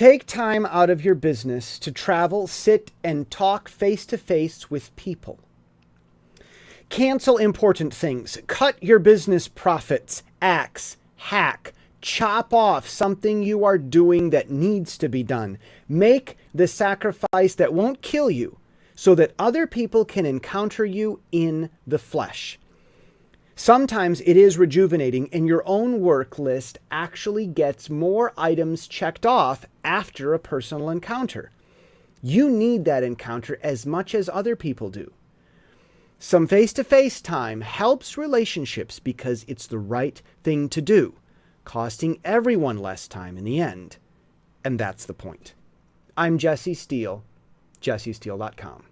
Take time out of your business to travel, sit, and talk face to face with people. Cancel important things. Cut your business profits. Axe, hack, chop off something you are doing that needs to be done. Make the sacrifice that won't kill you so that other people can encounter you in the flesh. Sometimes it is rejuvenating and your own work list actually gets more items checked off after a personal encounter. You need that encounter as much as other people do. Some face-to-face time helps relationships because it's the right thing to do, costing everyone less time in the end. And that's the point. I'm Jesse Steele, jessesteele.com.